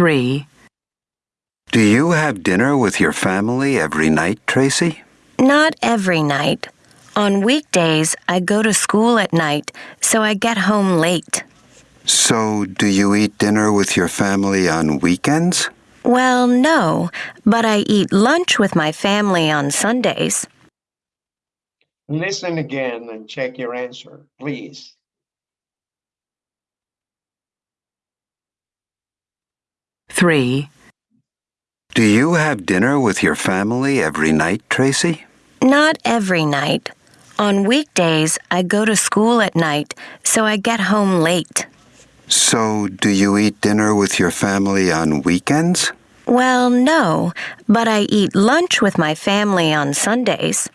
3. Do you have dinner with your family every night, Tracy? Not every night. On weekdays, I go to school at night, so I get home late. So, do you eat dinner with your family on weekends? Well, no, but I eat lunch with my family on Sundays. Listen again and check your answer, please. 3. Do you have dinner with your family every night, Tracy? Not every night. On weekdays, I go to school at night, so I get home late. So, do you eat dinner with your family on weekends? Well, no, but I eat lunch with my family on Sundays.